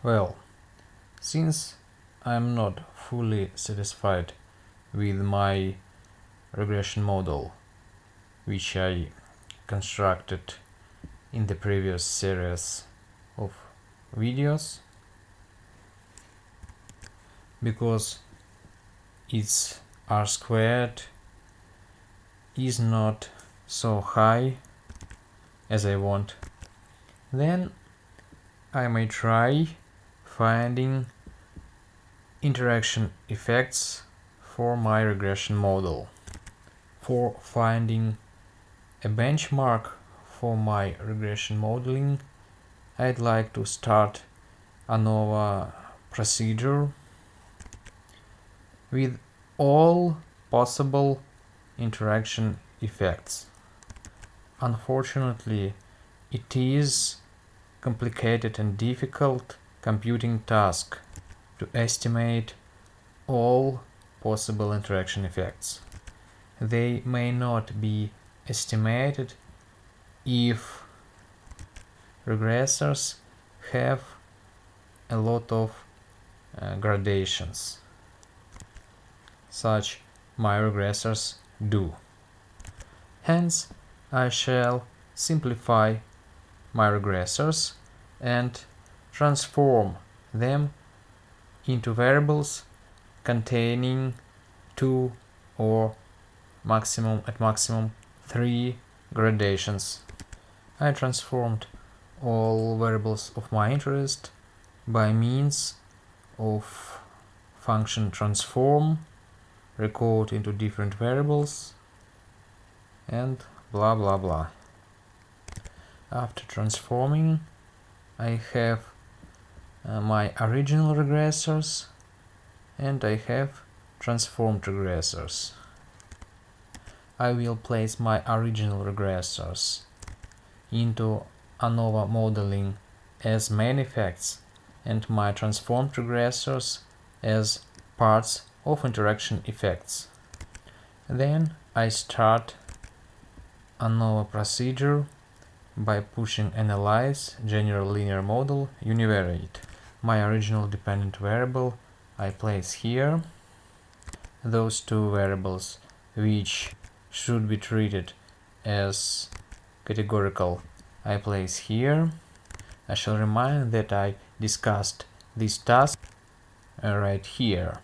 Well, since I'm not fully satisfied with my regression model, which I constructed in the previous series of videos, because its r squared is not so high as I want, then I may try finding interaction effects for my regression model. For finding a benchmark for my regression modeling, I'd like to start ANOVA procedure with all possible interaction effects. Unfortunately, it is complicated and difficult computing task to estimate all possible interaction effects. They may not be estimated if regressors have a lot of uh, gradations such my regressors do. Hence, I shall simplify my regressors and transform them into variables containing two or maximum at maximum three gradations. I transformed all variables of my interest by means of function transform recode into different variables and blah blah blah. After transforming I have uh, my original regressors and I have transformed regressors. I will place my original regressors into ANOVA modeling as main effects and my transformed regressors as parts of interaction effects. Then I start ANOVA procedure by pushing analyze general linear model univariate. My original dependent variable I place here. Those two variables which should be treated as categorical I place here. I shall remind that I discussed this task uh, right here.